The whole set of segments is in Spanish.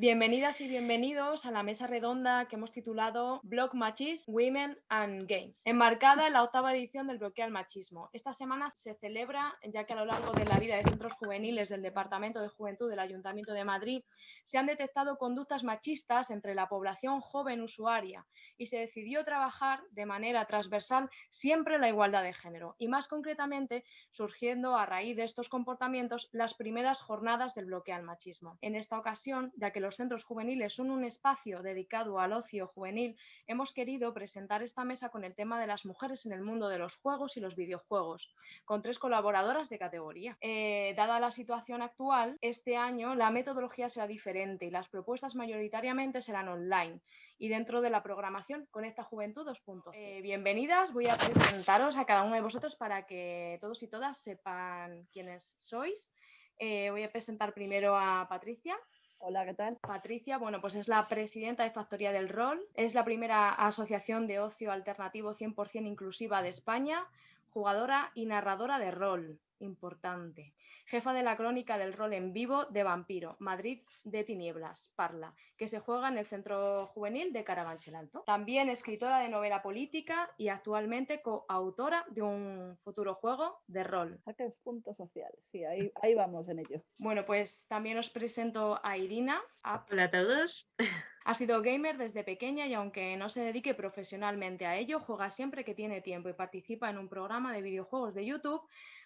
Bienvenidas y bienvenidos a la mesa redonda que hemos titulado Block Machis, Women and Games, enmarcada en la octava edición del bloqueo al machismo. Esta semana se celebra, ya que a lo largo de la vida de centros juveniles del Departamento de Juventud del Ayuntamiento de Madrid se han detectado conductas machistas entre la población joven usuaria y se decidió trabajar de manera transversal siempre la igualdad de género y más concretamente surgiendo a raíz de estos comportamientos las primeras jornadas del bloqueo al machismo. En esta ocasión, ya que los centros juveniles son un espacio dedicado al ocio juvenil, hemos querido presentar esta mesa con el tema de las mujeres en el mundo de los juegos y los videojuegos, con tres colaboradoras de categoría. Eh, dada la situación actual, este año la metodología será diferente y las propuestas mayoritariamente serán online y dentro de la programación Conecta Juventud 2.0. Eh, bienvenidas, voy a presentaros a cada uno de vosotros para que todos y todas sepan quiénes sois. Eh, voy a presentar primero a Patricia. Hola, ¿qué tal? Patricia, bueno, pues es la presidenta de Factoría del Rol, es la primera asociación de ocio alternativo 100% inclusiva de España, jugadora y narradora de rol importante. Jefa de la crónica del rol en vivo de Vampiro, Madrid de Tinieblas, Parla, que se juega en el Centro Juvenil de Carabanchel Alto. También escritora de novela política y actualmente coautora de un futuro juego de rol. Saques punto social, sí, ahí, ahí vamos en ello. Bueno, pues también os presento a Irina. Hola a todos. Ha sido gamer desde pequeña y aunque no se dedique profesionalmente a ello, juega siempre que tiene tiempo y participa en un programa de videojuegos de YouTube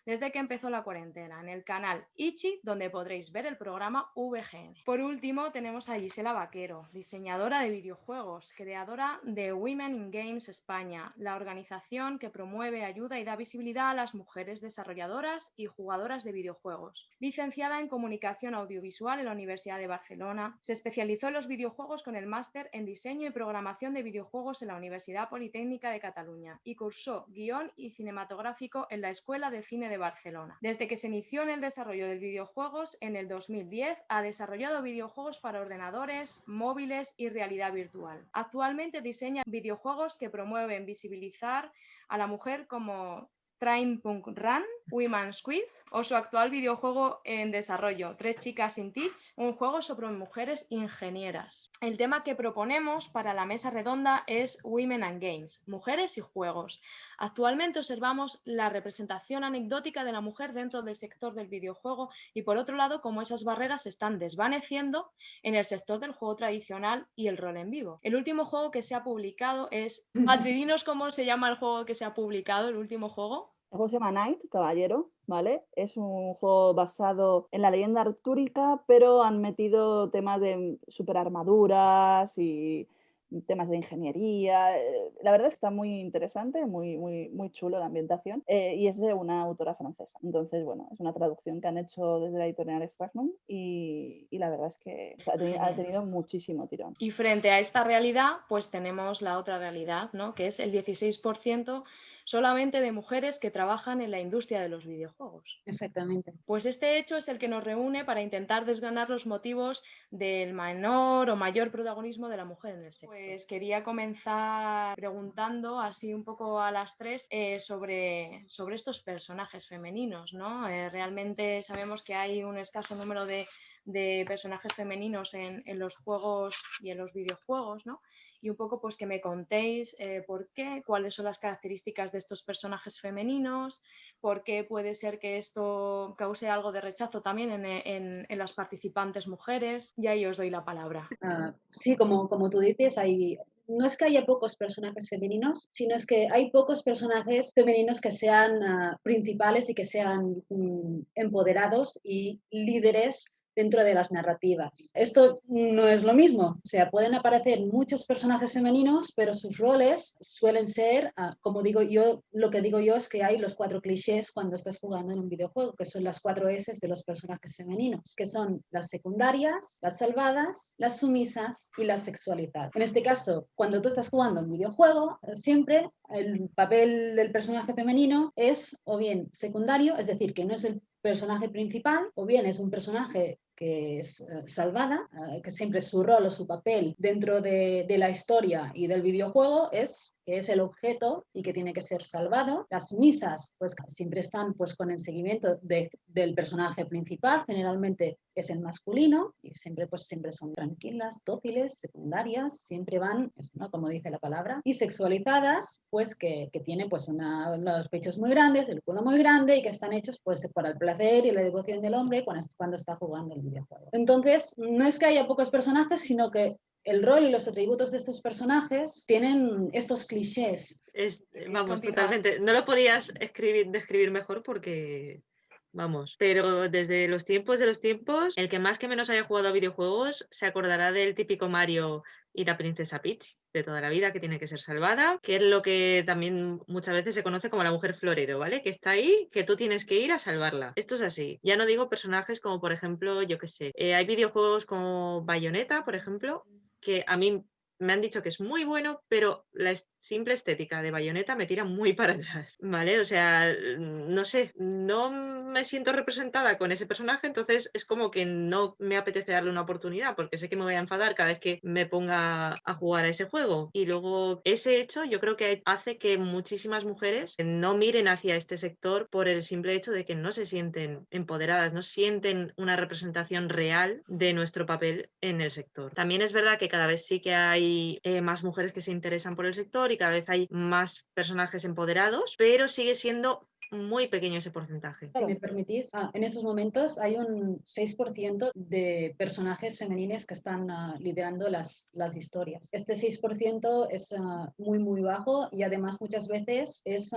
desde que empezó la cuarentena, en el canal Ichi, donde podréis ver el programa VGN. Por último, tenemos a Gisela Vaquero, diseñadora de videojuegos, creadora de Women in Games España, la organización que promueve, ayuda y da visibilidad a las mujeres desarrolladoras y jugadoras de videojuegos. Licenciada en Comunicación Audiovisual en la Universidad de Barcelona, se especializó en los videojuegos con el máster en Diseño y Programación de Videojuegos en la Universidad Politécnica de Cataluña y cursó guion y cinematográfico en la Escuela de Cine de Barcelona. Desde que se inició en el desarrollo de videojuegos en el 2010, ha desarrollado videojuegos para ordenadores, móviles y realidad virtual. Actualmente diseña videojuegos que promueven visibilizar a la mujer como Train Punk Run, Women's Quiz o su actual videojuego en desarrollo, Tres chicas sin teach, un juego sobre mujeres ingenieras. El tema que proponemos para la mesa redonda es Women and Games, mujeres y juegos. Actualmente observamos la representación anecdótica de la mujer dentro del sector del videojuego y por otro lado cómo esas barreras se están desvaneciendo en el sector del juego tradicional y el rol en vivo. El último juego que se ha publicado es... Patridinos, ¿cómo se llama el juego que se ha publicado, el último juego? El juego se llama Knight, Caballero, ¿vale? Es un juego basado en la leyenda artúrica, pero han metido temas de superarmaduras y temas de ingeniería. eh, La verdad es que está muy interesante, muy, muy, muy chulo la ambientación eh, y es de una autora francesa. Entonces, bueno, es una traducción que han hecho desde la editorial Stragnum y, y la verdad es que ha teni- ha tenido muchísimo tirón. Y frente a esta realidad, pues tenemos la otra realidad, ¿no? Que es el 16% solamente de mujeres que trabajan en la industria de los videojuegos. Exactamente. Pues este hecho es el que nos reúne para intentar desgranar los motivos del menor o mayor protagonismo de la mujer en el sector. Pues quería comenzar preguntando así un poco a las tres eh, sobre, sobre estos personajes femeninos, ¿no? Eh, realmente sabemos que hay un escaso número de, de personajes femeninos en, en los juegos y en los videojuegos, ¿no? Y un poco pues que me contéis eh, por qué, cuáles son las características de estos personajes femeninos, por qué puede ser que esto cause algo de rechazo también en, en- en las participantes mujeres. Y ahí os doy la palabra. Ah, sí, como, como tú dices, hay, no es que haya pocos personajes femeninos, sino es que hay pocos personajes femeninos que sean ah, principales y que sean mm, empoderados y líderes dentro de las narrativas. Esto no es lo mismo, o sea, pueden aparecer muchos personajes femeninos, pero sus roles suelen ser, ah, como digo yo, lo que digo yo es que hay los cuatro clichés cuando estás jugando en un videojuego, que son las cuatro S de los personajes femeninos, que son las secundarias, las salvadas, las sumisas y las sexualizadas. En este caso, cuando tú estás jugando un videojuego, siempre el papel del personaje femenino es o bien secundario, es decir, que no es el personaje principal, o bien es un personaje que es eh, salvada, eh, que siempre su rol o su papel dentro de, de la historia y del videojuego es que es el objeto y que tiene que ser salvado. Las sumisas, pues siempre están pues con el seguimiento del personaje principal, generalmente es el masculino y siempre pues siempre son tranquilas, dóciles, secundarias, siempre van, ¿no? como dice la palabra, y sexualizadas, pues que, que tienen pues los pechos muy grandes, el culo muy grande y que están hechos pues para el placer y la devoción del hombre cuando, cuando está jugando el videojuego. Entonces, no es que haya pocos personajes, sino que el rol y los atributos de estos personajes tienen estos clichés. Es, vamos, totalmente. No lo podías escribir, describir mejor porque, vamos, pero desde los tiempos de los tiempos, el que más que menos haya jugado a videojuegos se acordará del típico Mario y la princesa Peach de toda la vida que tiene que ser salvada, que es lo que también muchas veces se conoce como la mujer florero, ¿vale? Que está ahí, que tú tienes que ir a salvarla. Esto es así. Ya no digo personajes como, por ejemplo, yo qué sé, eh, hay videojuegos como Bayonetta, por ejemplo, que a mí me han dicho que es muy bueno, pero la simple estética de Bayonetta me tira muy para atrás, ¿vale? O sea, no sé, no me siento representada con ese personaje, entonces es como que no me apetece darle una oportunidad porque sé que me voy a enfadar cada vez que me ponga a jugar a ese juego. Y luego ese hecho yo creo que hace que muchísimas mujeres no miren hacia este sector por el simple hecho de que no se sienten empoderadas, no sienten una representación real de nuestro papel en el sector. También es verdad que cada vez sí que hay eh, más mujeres que se interesan por el sector y cada vez hay más personajes empoderados, pero sigue siendo muy pequeño ese porcentaje. Si me permitís, ah, en esos momentos hay un 6% de personajes femeninos que están uh, liderando las, las historias. Este 6% es uh, muy, muy bajo y además muchas veces es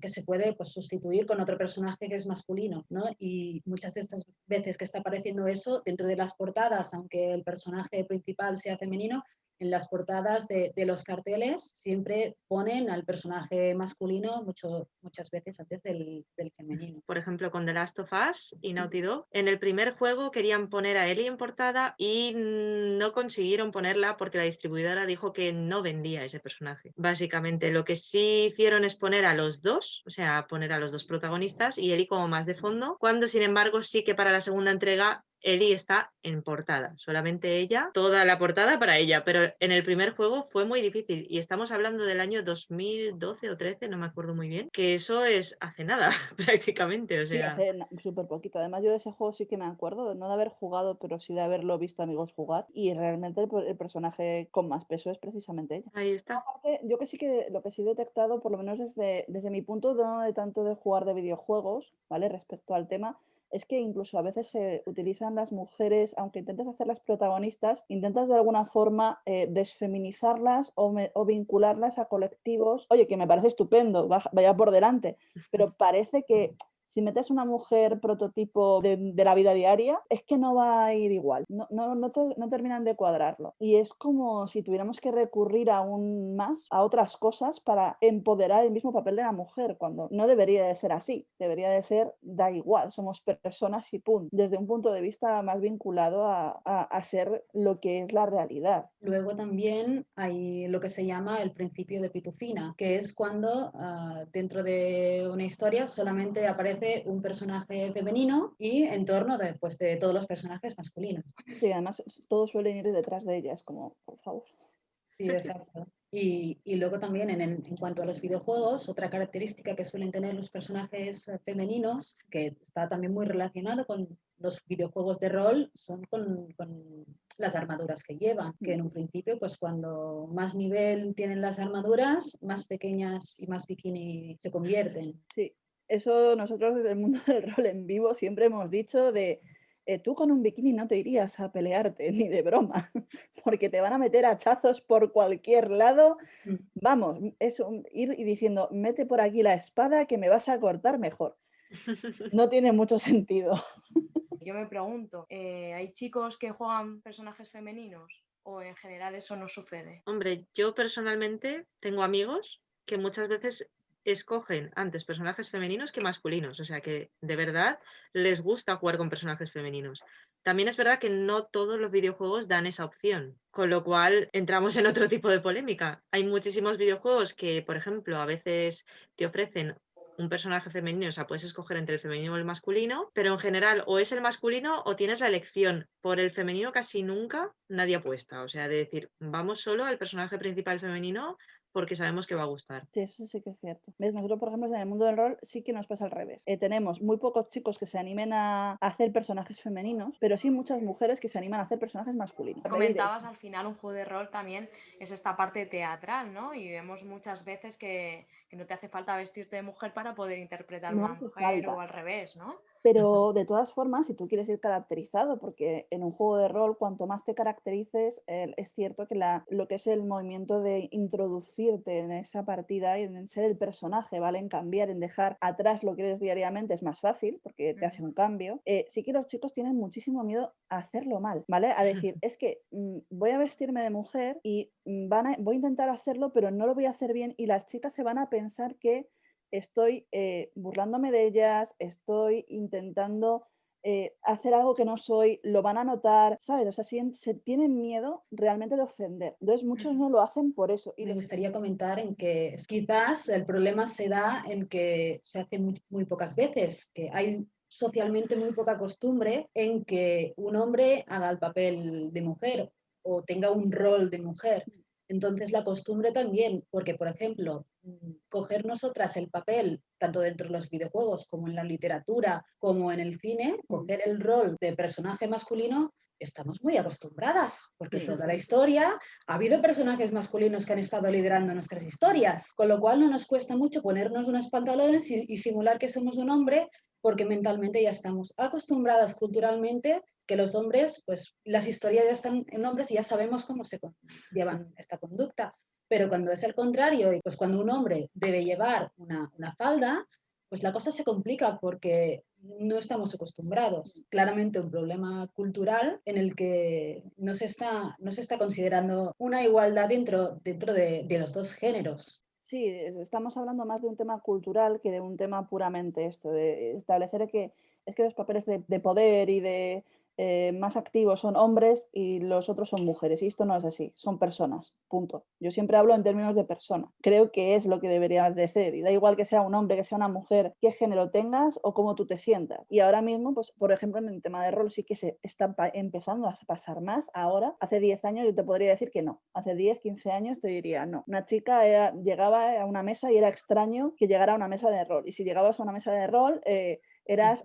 que se puede pues, sustituir con otro personaje que es masculino, ¿no? Y muchas de estas veces que está apareciendo eso dentro de las portadas, aunque el personaje principal sea femenino, en las portadas de, los carteles siempre ponen al personaje masculino mucho, muchas veces antes del, femenino. Por ejemplo, con The Last of Us y Naughty Dog, en el primer juego querían poner a Ellie en portada y no consiguieron ponerla porque la distribuidora dijo que no vendía ese personaje. Básicamente, lo que sí hicieron es poner a los dos, o sea, poner a los dos protagonistas y Ellie como más de fondo, cuando sin embargo sí que para la segunda entrega Ellie está en portada, solamente ella, toda la portada para ella, pero en el primer juego fue muy difícil y estamos hablando del año 2012 o 13, no me acuerdo muy bien, que eso es hace nada prácticamente, o sea... Sí, hace súper poquito, además yo de ese juego sí que me acuerdo, no de haber jugado, pero sí de haberlo visto amigos jugar y realmente el, personaje con más peso es precisamente ella. Ahí está. Aparte, yo que sí que lo que sí he detectado, por lo menos desde, desde mi punto no de tanto de jugar de videojuegos, ¿vale? Respecto al tema, es que incluso a veces se utilizan las mujeres, aunque intentes hacerlas protagonistas, intentas de alguna forma eh, desfeminizarlas o, o, vincularlas a colectivos. Oye, que me parece estupendo, vaya por delante, pero parece que si metes una mujer prototipo de, la vida diaria, es que no va a ir igual, no, no, no, no, terminan de cuadrarlo. Y es como si tuviéramos que recurrir aún más a otras cosas para empoderar el mismo papel de la mujer, cuando no debería de ser así, debería de ser, da igual, somos personas y punto, desde un punto de vista más vinculado a, a, ser lo que es la realidad. Luego también hay lo que se llama el principio de pitufina, que es cuando uh, dentro de una historia solamente aparece un personaje femenino y en torno de, pues, de todos los personajes masculinos. Sí, además todos suelen ir detrás de ella, es como, por favor. Sí, exacto. Y, y luego también en, en, cuanto a los videojuegos, otra característica que suelen tener los personajes femeninos, que está también muy relacionado con los videojuegos de rol, son con, con las armaduras que llevan, que en un principio, pues cuando más nivel tienen las armaduras, más pequeñas y más bikini se convierten. Sí, eso nosotros desde el mundo del rol en vivo siempre hemos dicho de eh, tú con un bikini no te irías a pelearte ni de broma, porque te van a meter hachazos por cualquier lado. Mm. Vamos, es ir y diciendo, mete por aquí la espada que me vas a cortar mejor. No tiene mucho sentido. Yo me pregunto, eh, ¿hay chicos que juegan personajes femeninos o en general eso no sucede? Hombre, yo personalmente tengo amigos que muchas veces escogen antes personajes femeninos que masculinos, o sea que de verdad les gusta jugar con personajes femeninos. También es verdad que no todos los videojuegos dan esa opción, con lo cual entramos en otro tipo de polémica. Hay muchísimos videojuegos que, por ejemplo, a veces te ofrecen un personaje femenino, o sea, puedes escoger entre el femenino o el masculino, pero en general o es el masculino o tienes la elección. Por el femenino casi nunca nadie apuesta, o sea, de decir, vamos solo al personaje principal femenino porque sabemos que va a gustar. Sí, eso sí que es cierto. ¿Ves? Nosotros, por ejemplo, en el mundo del rol sí que nos pasa al revés. Eh, tenemos muy pocos chicos que se animen a hacer personajes femeninos, pero sí muchas mujeres que se animan a hacer personajes masculinos. Comentabas al final un juego de rol también es esta parte teatral, ¿no? Y vemos muchas veces que, que no te hace falta vestirte de mujer para poder interpretar una mujer o al revés, ¿no? Pero de todas formas, si tú quieres ir caracterizado, porque en un juego de rol, cuanto más te caracterices, es cierto que la, lo que es el movimiento de introducirte en esa partida y en ser el personaje, ¿vale? En cambiar, en dejar atrás lo que eres diariamente es más fácil, porque te hace un cambio. Eh, sí que los chicos tienen muchísimo miedo a hacerlo mal, ¿vale? A decir, es que mm, voy a vestirme de mujer y mm, van voy a intentar hacerlo, pero no lo voy a hacer bien y las chicas se van a pensar que estoy eh, burlándome de ellas, estoy intentando eh, hacer algo que no soy, lo van a notar, ¿sabes? O sea, se tienen miedo realmente de ofender. Entonces, muchos no lo hacen por eso. Y me gustaría comentar en que quizás el problema se da en que se hace muy, muy pocas veces, que hay socialmente muy poca costumbre en que un hombre haga el papel de mujer o tenga un rol de mujer. Entonces la costumbre también, porque por ejemplo, coger nosotras el papel, tanto dentro de los videojuegos como en la literatura, como en el cine, coger el rol de personaje masculino, estamos muy acostumbradas, porque toda la historia ha habido personajes masculinos que han estado liderando nuestras historias, con lo cual no nos cuesta mucho ponernos unos pantalones y, y simular que somos un hombre, porque mentalmente ya estamos acostumbradas culturalmente que los hombres, pues las historias ya están en hombres y ya sabemos cómo se llevan esta conducta. Pero cuando es el contrario, pues cuando un hombre debe llevar una, falda, pues la cosa se complica porque no estamos acostumbrados. Claramente un problema cultural en el que no se está, no se está considerando una igualdad dentro, dentro de, de los dos géneros. Sí, estamos hablando más de un tema cultural que de un tema puramente esto, de establecer que es que los papeles de poder y de eh, más activos son hombres y los otros son mujeres. Y esto no es así, son personas, punto. Yo siempre hablo en términos de persona. Creo que es lo que debería de ser. Y da igual que sea un hombre, que sea una mujer, qué género tengas o cómo tú te sientas. Y ahora mismo, pues, por ejemplo, en el tema de rol sí que se está empezando a pasar más. Ahora, hace 10 años yo te podría decir que no. Hace 10, 15 años te diría no. Una chica llegaba a una mesa y era extraño que llegara a una mesa de rol. Y si llegabas a una mesa de rol, eh, eras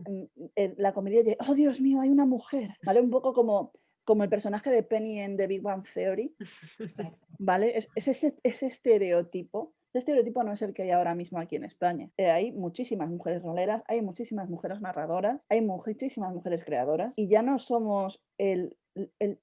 la comedia de, oh Dios mío, hay una mujer, ¿vale? Un poco como, como el personaje de Penny en The Big Bang Theory, ¿vale? Es, ese, estereotipo. Ese estereotipo no es el que hay ahora mismo aquí en España. Eh, hay muchísimas mujeres roleras, hay muchísimas mujeres narradoras, hay muchísimas mujeres creadoras y ya no somos el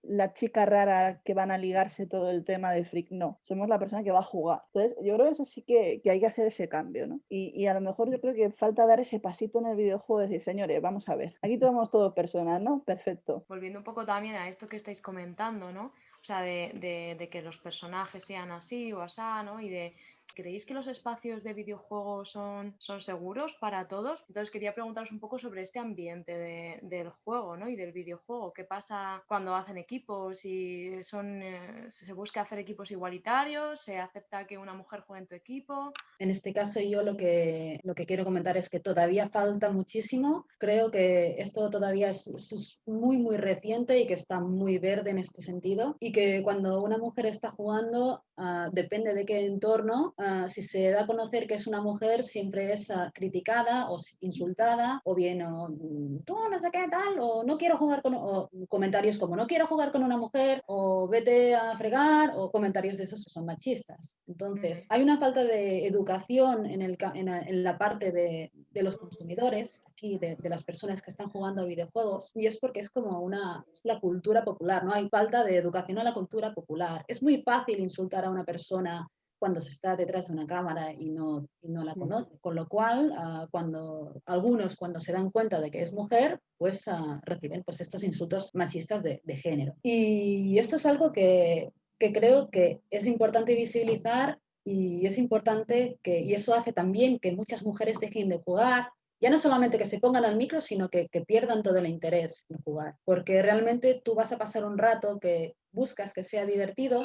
la chica rara que van a ligarse todo el tema de freak, no, somos la persona que va a jugar. Entonces, yo creo que eso sí que, hay que hacer ese cambio, ¿no? Y, a lo mejor yo creo que falta dar ese pasito en el videojuego, decir, señores, vamos a ver, aquí somos todos personas, ¿no? Perfecto. Volviendo un poco también a esto que estáis comentando, ¿no? O sea, de, de que los personajes sean así o así, ¿no? Y de ¿Creéis que los espacios de videojuegos son, son seguros para todos? Entonces quería preguntaros un poco sobre este ambiente del juego ¿no? y del videojuego. ¿Qué pasa cuando hacen equipos? y son, eh, ¿Se busca hacer equipos igualitarios? ¿Se acepta que una mujer juegue en tu equipo? En este caso yo lo que, lo que quiero comentar es que todavía falta muchísimo. Creo que esto todavía es, es muy, muy reciente y que está muy verde en este sentido. Y que cuando una mujer está jugando, uh, depende de qué entorno, Ah, si se da a conocer que es una mujer, siempre es ah, criticada o insultada, o bien, o, mm, tú no sé qué tal, o no quiero jugar con, o comentarios como no quiero jugar con una mujer, o vete a fregar, o comentarios de esos que son machistas. Entonces, hay una falta de educación en, el, en, la parte de, de, los consumidores, aquí, de, de, las personas que están jugando a videojuegos, y es porque es como una, es la cultura popular, ¿no? Hay falta de educación a la cultura popular. Es muy fácil insultar a una persona cuando se está detrás de una cámara y no, y no la conoce. Con lo cual, ah, cuando algunos cuando se dan cuenta de que es mujer, pues uh, reciben pues, estos insultos machistas de, de, género. Y esto es algo que, que creo que es importante visibilizar y es importante que, y eso hace también que muchas mujeres dejen de jugar, ya no solamente que se pongan al micro, sino que, que, pierdan todo el interés en jugar, porque realmente tú vas a pasar un rato que buscas que sea divertido,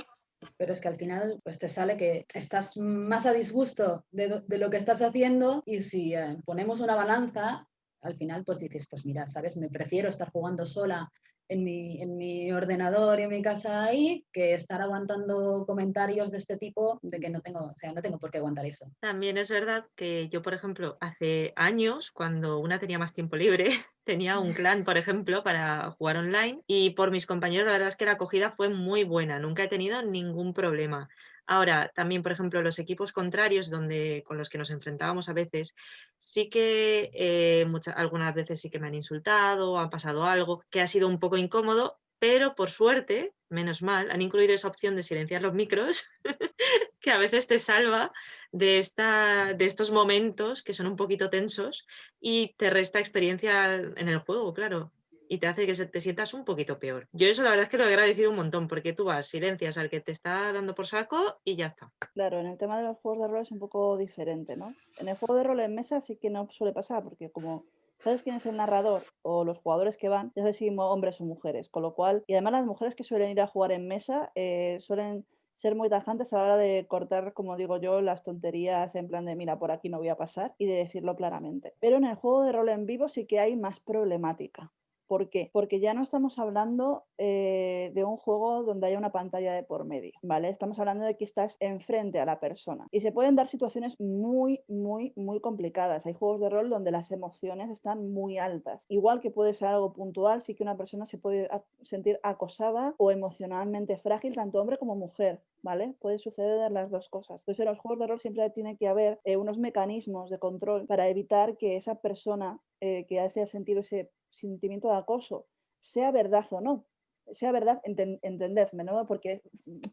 pero es que al final pues te sale que estás más a disgusto de, lo que estás haciendo y si eh, ponemos una balanza, al final pues dices, pues mira, sabes, me prefiero estar jugando sola en mi, en mi ordenador y en mi casa ahí que estar aguantando comentarios de este tipo de que no tengo, o sea, no tengo por qué aguantar eso. También es verdad que yo, por ejemplo, hace años, cuando una tenía más tiempo libre, tenía un clan, por ejemplo, para jugar online y por mis compañeros la verdad es que la acogida fue muy buena, nunca he tenido ningún problema. Ahora, también, por ejemplo, los equipos contrarios donde, con los que nos enfrentábamos a veces, sí que eh, muchas, algunas veces sí que me han insultado, ha pasado algo que ha sido un poco incómodo, pero por suerte, menos mal, han incluido esa opción de silenciar los micros, que a veces te salva de, esta, de estos momentos que son un poquito tensos y te resta experiencia en el juego, claro y te hace que te sientas un poquito peor. Yo eso la verdad es que lo he agradecido un montón porque tú vas, silencias al que te está dando por saco y ya está. Claro, en el tema de los juegos de rol es un poco diferente, ¿no? En el juego de rol en mesa sí que no suele pasar porque como sabes quién es el narrador o los jugadores que van, ya sabes si hombres o mujeres, con lo cual, y además las mujeres que suelen ir a jugar en mesa eh, suelen ser muy tajantes a la hora de cortar, como digo yo, las tonterías en plan de mira, por aquí no voy a pasar y de decirlo claramente. Pero en el juego de rol en vivo sí que hay más problemática. ¿Por qué? Porque ya no estamos hablando eh, de un juego donde haya una pantalla de por medio, ¿vale? Estamos hablando de que estás enfrente a la persona. Y se pueden dar situaciones muy, muy, muy complicadas. Hay juegos de rol donde las emociones están muy altas. Igual que puede ser algo puntual, sí que una persona se puede sentir acosada o emocionalmente frágil, tanto hombre como mujer. ¿Vale? Puede suceder las dos cosas. Entonces, en los juegos de rol siempre tiene que haber eh, unos mecanismos de control para evitar que esa persona eh, que haya sentido ese sentimiento de acoso, sea verdad o no, sea verdad, entendedme, no porque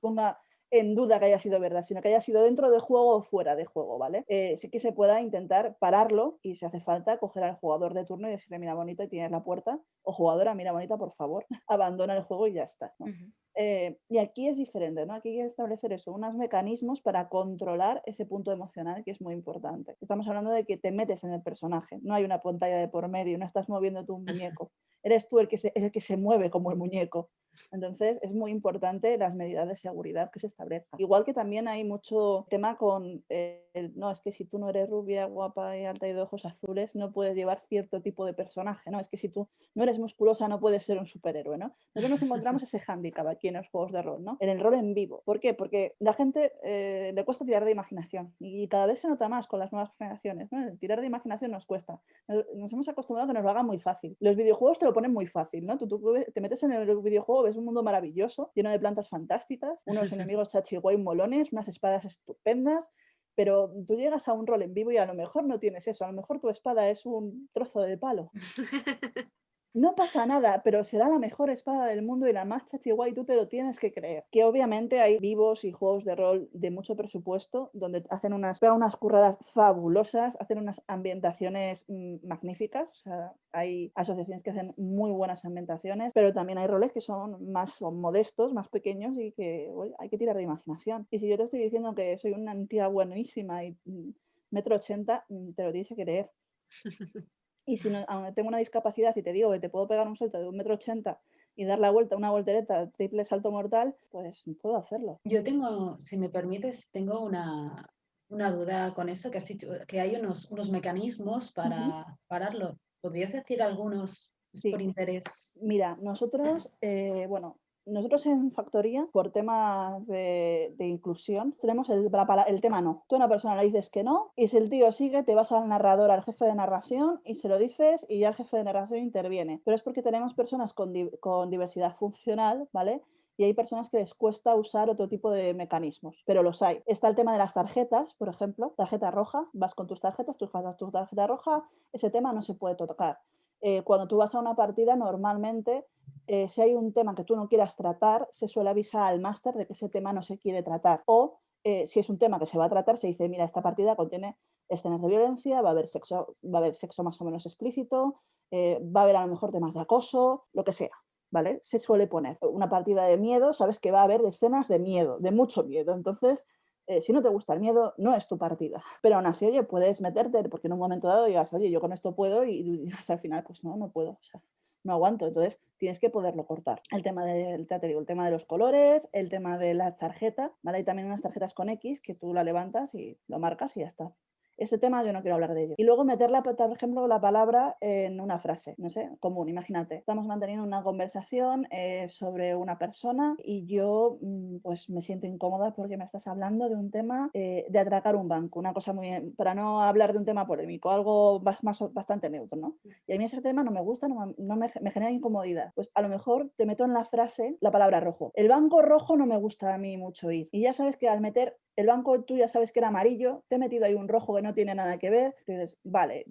ponga en duda que haya sido verdad, sino que haya sido dentro del juego o fuera de juego, ¿vale? Eh, sí que se pueda intentar pararlo y si hace falta coger al jugador de turno y decirle, mira bonita, y tienes la puerta, o jugadora, mira bonita, por favor, abandona el juego y ya está. Eh, y aquí es diferente, ¿no? Aquí hay que establecer eso, unos mecanismos para controlar ese punto emocional que es muy importante. Estamos hablando de que te metes en el personaje, no hay una pantalla de por medio, no estás moviendo tu muñeco, eres tú el que el que se mueve como el muñeco. Entonces es muy importante las medidas de seguridad que se establezcan. Igual que también hay mucho tema con, el, no, es que si tú no eres rubia, guapa y alta y de ojos azules, no puedes llevar cierto tipo de personaje, ¿no? Es que si tú no eres musculosa, no puedes ser un superhéroe, ¿no? Nosotros nos encontramos ese hándicap aquí en los juegos de rol, ¿no? En el rol en vivo. ¿Por qué? Porque la gente eh, le cuesta tirar de imaginación y cada vez se nota más con las nuevas generaciones, ¿no? El tirar de imaginación nos cuesta. Nos, hemos acostumbrado a que nos lo hagan muy fácil. Los videojuegos te lo ponen muy fácil, ¿no? Tú, tú te metes en el videojuego, ves un mundo maravilloso, lleno de plantas fantásticas, unos enemigos chachiguay molones, unas espadas estupendas, pero tú llegas a un rol en vivo y a lo mejor no tienes eso, a lo mejor tu espada es un trozo de palo. no pasa nada, pero será la mejor espada del mundo y la más chachiguay, tú te lo tienes que creer. Que obviamente hay vivos y juegos de rol de mucho presupuesto, donde hacen unas, unas curradas fabulosas, hacen unas ambientaciones mm, magníficas, o sea, hay asociaciones que hacen muy buenas ambientaciones, pero también hay roles que son más modestos, más pequeños y que hay que tirar de imaginación. Y si yo te estoy diciendo que soy una tía buenísima y mm, metro ochenta, mm, te lo tienes que creer. Y si no, tengo una discapacidad y te digo que te puedo pegar un salto de un metro ochenta y dar la vuelta, una voltereta, triple salto mortal, pues puedo hacerlo. Yo tengo, si me permites, tengo una, una duda con eso, que has dicho que hay unos, unos mecanismos para pararlo. ¿Podrías decir algunos por interés? Mira, nosotros, eh, bueno, nosotros en Factoría, por temas de, inclusión, tenemos el, el, tema no. Tú a una persona le dices que no y si el tío sigue, te vas al narrador, al jefe de narración y se lo dices y ya el jefe de narración interviene. Pero es porque tenemos personas con, con diversidad funcional, ¿vale? y hay personas que les cuesta usar otro tipo de mecanismos, pero los hay. Está el tema de las tarjetas, por ejemplo, tarjeta roja, vas con tus tarjetas, tú juegas tu tarjeta roja, ese tema no se puede tocar. Eh, cuando tú vas a una partida, normalmente, eh, si hay un tema que tú no quieras tratar, se suele avisar al máster de que ese tema no se quiere tratar. O eh, si es un tema que se va a tratar, se dice, mira, esta partida contiene escenas de violencia, va a haber sexo, va a haber sexo más o menos explícito, va a haber a lo mejor temas de acoso, lo que sea. ¿Vale? Se suele poner una partida de miedo, sabes que va a haber escenas de miedo, de mucho miedo. Entonces, eh, si no te gusta el miedo, no es tu partida. Pero aún así, oye, puedes meterte, porque en un momento dado digas, oye, yo con esto puedo, y dirás al final, pues no, no puedo, o sea, no aguanto. Entonces, tienes que poderlo cortar. El tema del, te digo, el tema de los colores, el tema de las tarjetas, ¿vale? Hay también unas tarjetas con X que tú la levantas y lo marcas y ya está este tema yo no quiero hablar de ello. Y luego meterla, por ejemplo, la palabra en una frase, no sé, común. Imagínate, estamos manteniendo una conversación eh, sobre una persona y yo mm, pues me siento incómoda porque me estás hablando de un tema eh, de atracar un banco, una cosa muy, para no hablar de un tema polémico, algo más, bastante neutro, ¿no? Y a mí ese tema no me gusta, no, me, me genera incomodidad. Pues a lo mejor te meto en la frase la palabra rojo. El banco rojo no me gusta a mí mucho ir. Y ya sabes que al meter el banco tú ya sabes que era amarillo, te he metido ahí un rojo que no tiene nada que ver, entonces, vale,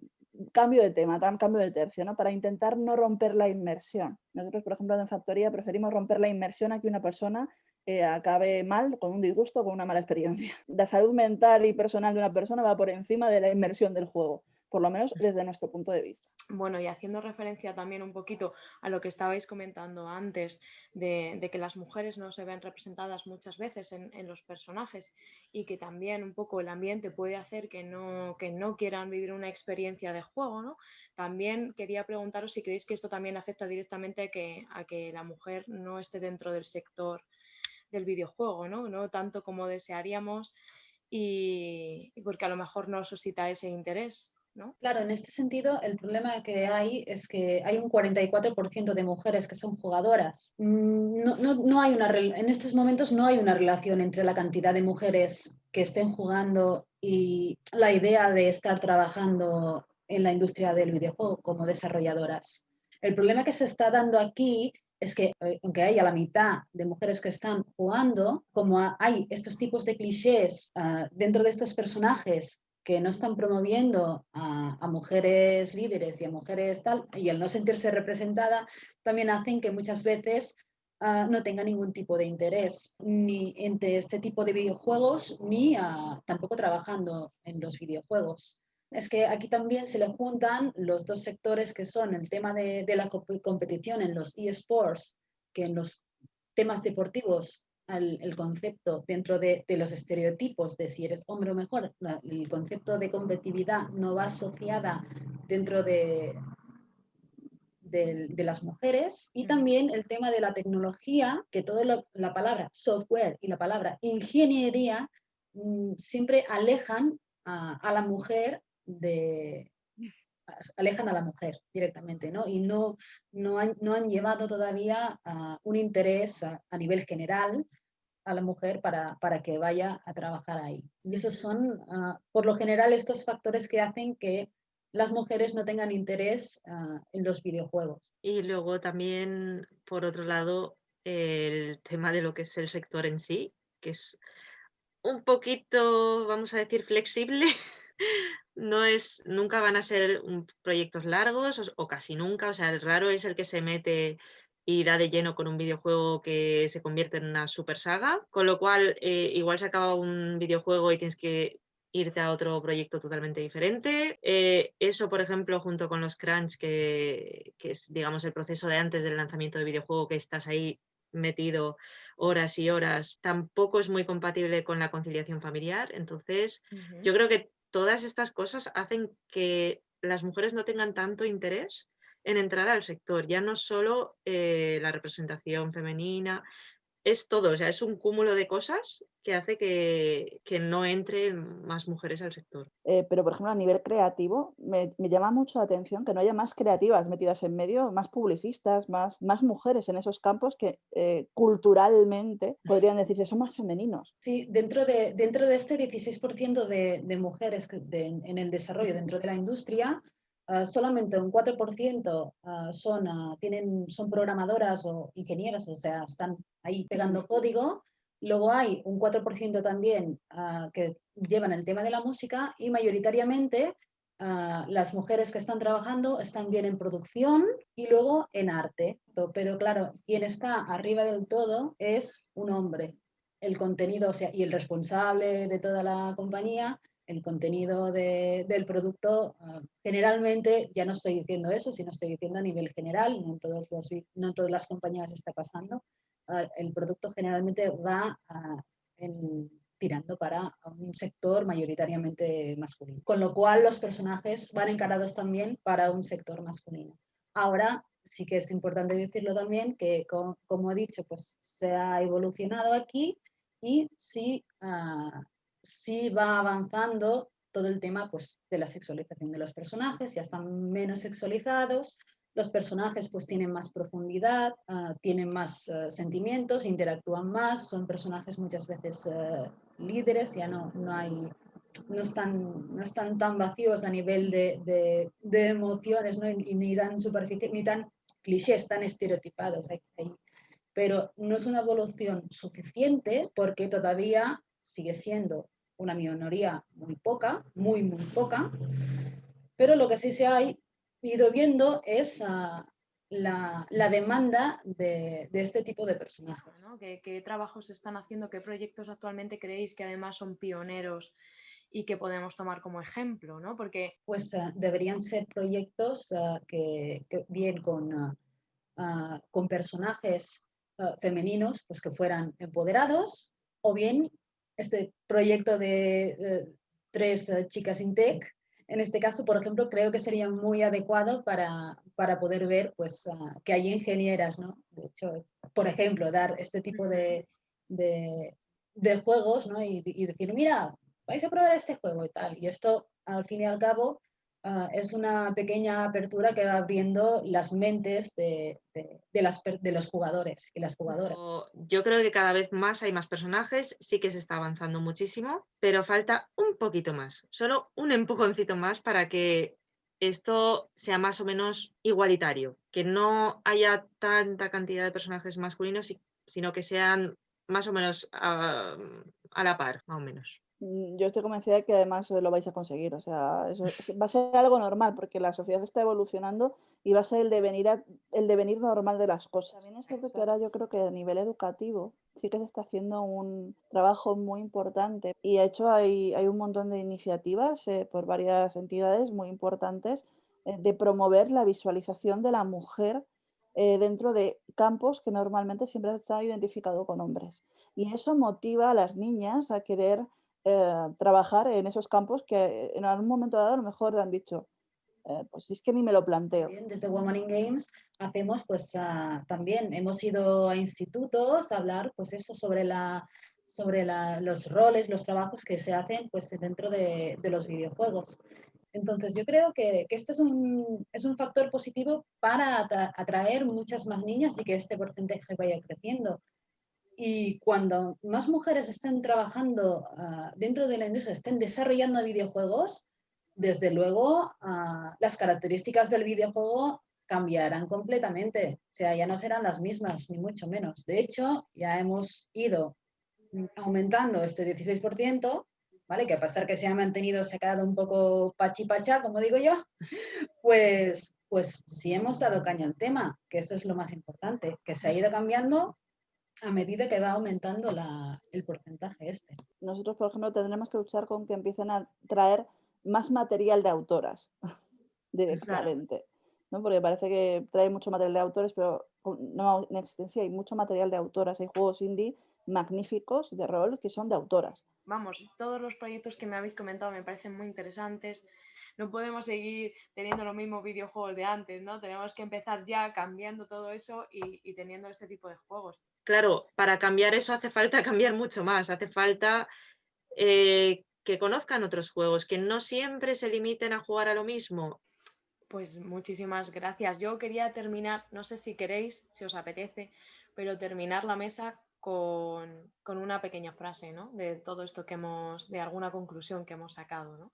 cambio de tema, cambio de tercio, ¿no? Para intentar no romper la inmersión. Nosotros, por ejemplo, en Factoría preferimos romper la inmersión a que una persona eh, acabe mal, con un disgusto, con una mala experiencia. La salud mental y personal de una persona va por encima de la inmersión del juego por lo menos desde nuestro punto de vista. Bueno, y haciendo referencia también un poquito a lo que estabais comentando antes, de, que las mujeres no se ven representadas muchas veces en, los personajes y que también un poco el ambiente puede hacer que no, que no quieran vivir una experiencia de juego, ¿no? También quería preguntaros si creéis que esto también afecta directamente a que, a que la mujer no esté dentro del sector del videojuego, ¿no? No tanto como desearíamos y porque a lo mejor no suscita ese interés. Claro, en este sentido, el problema que hay es que hay un 44% de mujeres que son jugadoras. Mm, no, hay una, en estos momentos no hay una relación entre la cantidad de mujeres que estén jugando y la idea de estar trabajando en la industria del videojuego como desarrolladoras. El problema que se está dando aquí es que eh, aunque haya la mitad de mujeres que están jugando, como hay estos tipos de clichés ah, dentro de estos personajes que no están promoviendo a, mujeres líderes y a mujeres tal, y el no sentirse representada, también hacen que muchas veces ah, no tenga ningún tipo de interés ni entre este tipo de videojuegos, ni tampoco trabajando en los videojuegos. Es que aquí también se le juntan los dos sectores que son el tema de, de la competición en los eSports, que en los temas deportivos el concepto dentro de, los estereotipos de si eres hombre o mejor, el concepto de competitividad no va asociada dentro de, de, las mujeres y también el tema de la tecnología, que toda la palabra software y la palabra ingeniería mm, siempre alejan a, la mujer de, alejan a la mujer directamente, ¿no? Y no, no, han, no han llevado todavía un interés a, nivel general a la mujer para, para, que vaya a trabajar ahí. Y esos son, ah, por lo general, estos factores que hacen que las mujeres no tengan interés ah, en los videojuegos. Y luego también, por otro lado, el tema de lo que es el sector en sí, que es un poquito, vamos a decir, flexible no es, nunca van a ser proyectos largos o, casi nunca, o sea, el raro es el que se mete y da de lleno con un videojuego que se convierte en una super saga, con lo cual eh, igual se acaba un videojuego y tienes que irte a otro proyecto totalmente diferente. Eh, eso, por ejemplo, junto con los crunch, que, es, digamos, el proceso de antes del lanzamiento del videojuego, que estás ahí metido horas y horas, tampoco es muy compatible con la conciliación familiar. Entonces, yo creo que todas estas cosas hacen que las mujeres no tengan tanto interés en entrar al sector, ya no solo eh, la representación femenina, es todo, o sea, es un cúmulo de cosas que hace que, no entren más mujeres al sector. Eh, pero, por ejemplo, a nivel creativo, me, llama mucho la atención que no haya más creativas metidas en medio, más publicistas, más, más mujeres en esos campos que eh, culturalmente podrían decir que son más femeninos. Sí, dentro de, dentro de este 16% de, de mujeres en el desarrollo dentro de la industria, Ah, solamente un 4% ah, son, ah, tienen, son programadoras o ingenieras, o sea, están ahí pegando código. Luego hay un 4% también que llevan el tema de la música y mayoritariamente las mujeres que están trabajando están bien en producción y luego en arte. Pero claro, quien está arriba del todo es un hombre. El contenido o sea, y el responsable de toda la compañía el contenido del producto, ah, generalmente, ya no estoy diciendo eso, sino estoy diciendo a nivel general, no en, todos los, no todas las compañías está pasando, ah, el producto generalmente va en tirando para un sector mayoritariamente masculino. Con lo cual los personajes van encarados también para un sector masculino. Ahora sí que es importante decirlo también que, como, he dicho, pues se ha evolucionado aquí y sí, ah, sí va avanzando todo el tema pues, de la sexualización de los personajes, ya están menos sexualizados, los personajes pues tienen más profundidad, ah, tienen más ah, sentimientos, interactúan más, son personajes muchas veces líderes, ya no, no hay no están, no están tan vacíos a nivel de, de, emociones, ¿no? Y, ni tan superficie, ni tan clichés, tan estereotipados. Pero no es una evolución suficiente porque todavía sigue siendo una minoría muy poca, muy, muy poca. Pero lo que sí se ha ido viendo es uh, la, la, demanda de, de, este tipo de personajes. ¿Qué, ¿Qué trabajos están haciendo? ¿Qué proyectos actualmente creéis que además son pioneros y que podemos tomar como ejemplo, ¿no? Porque... Pues uh, deberían ser proyectos uh, que, que, bien con, con personajes femeninos, pues que fueran empoderados, o bien este proyecto de tres chicas in tech, en este caso, por ejemplo, creo que sería muy adecuado para, para poder ver pues, que hay ingenieras, ¿no? De hecho, por ejemplo, dar este tipo de, de, juegos ¿no? y decir, mira, vais a probar este juego y tal. Y esto, al fin y al cabo, uh, es una pequeña apertura que va abriendo las mentes de, de, los jugadores y las jugadoras. Yo creo que cada vez más hay más personajes, sí que se está avanzando muchísimo, pero falta un poquito más, solo un empujoncito más para que esto sea más o menos igualitario, que no haya tanta cantidad de personajes masculinos, sino que sean más o menos a, a la par, más o menos. Mm, yo estoy convencida de que además lo vais a conseguir. O sea, eso va a ser algo normal porque la sociedad está evolucionando y va a ser el devenir, el devenir normal de las cosas. También es cierto que ahora yo creo que a nivel educativo sí que se está haciendo un trabajo muy importante y de hecho hay, hay un montón de iniciativas eh, por varias entidades muy importantes eh, de promover la visualización de la mujer eh, dentro de campos que normalmente siempre han estado identificados con hombres. Y eso motiva a las niñas a querer eh, trabajar en esos campos que en algún momento dado a lo mejor han dicho, eh, pues es que ni me lo planteo. Desde Women in Games hacemos pues uh, también, hemos ido a institutos a hablar pues eso sobre la sobre la, los roles, los trabajos que se hacen pues dentro de, de los videojuegos. Entonces yo creo que, que este es un, es un factor positivo para atraer muchas más niñas y que este porcentaje vaya creciendo. Y cuando más mujeres estén trabajando uh, dentro de la industria, estén desarrollando videojuegos, desde luego uh, las características del videojuego cambiarán completamente. O sea, ya no serán las mismas, ni mucho menos. De hecho, ya hemos ido aumentando este 16%, ¿vale? Que a pesar que se ha mantenido, se ha quedado un poco pachi-pacha, como digo yo, pues, pues sí hemos dado caña al tema, que eso es lo más importante, que se ha ido cambiando a medida que va aumentando la, el porcentaje este. Nosotros, por ejemplo, tendremos que luchar con que empiecen a traer más material de autoras directamente. ¿no? Porque parece que trae mucho material de autores, pero no en existencia hay mucho material de autoras. Hay juegos indie magníficos de rol que son de autoras. Vamos, todos los proyectos que me habéis comentado me parecen muy interesantes. No podemos seguir teniendo los mismos videojuegos de antes, ¿no? Tenemos que empezar ya cambiando todo eso y, y teniendo este tipo de juegos claro, para cambiar eso hace falta cambiar mucho más, hace falta eh, que conozcan otros juegos, que no siempre se limiten a jugar a lo mismo. Pues muchísimas gracias. Yo quería terminar, no sé si queréis, si os apetece, pero terminar la mesa con, una pequeña frase, ¿no? De todo esto que hemos, de alguna conclusión que hemos sacado, ¿no?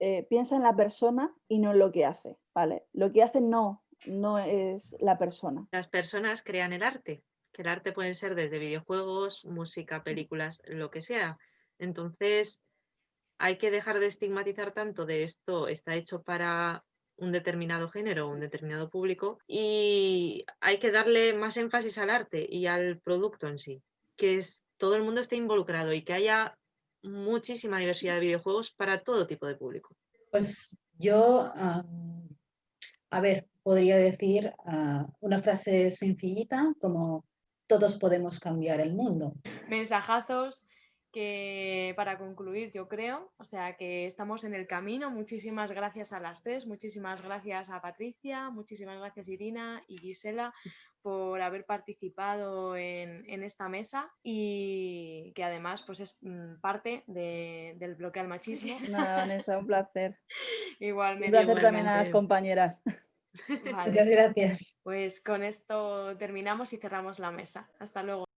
Eh, piensa en la persona y no en lo que hace, ¿vale? Lo que hace no, no es la persona. Las personas crean el arte que el arte puede ser desde videojuegos, música, películas, lo que sea. Entonces, hay que dejar de estigmatizar tanto de esto está hecho para un determinado género, un determinado público, y hay que darle más énfasis al arte y al producto en sí, que es, todo el mundo esté involucrado y que haya muchísima diversidad de videojuegos para todo tipo de público. Pues yo, a ver, podría decir ah, una frase sencillita como todos podemos cambiar el mundo. Mensajazos que para concluir, yo creo, o sea que estamos en el camino. Muchísimas gracias a las tres, muchísimas gracias a Patricia, muchísimas gracias Irina y Gisela por haber participado en, esta mesa y que además pues es mm, parte del bloque al machismo. Nada, Vanessa, un placer. Igualmente. Un placer también a las compañeras. Muchas gracias. Pues con esto terminamos y cerramos la mesa. Hasta luego.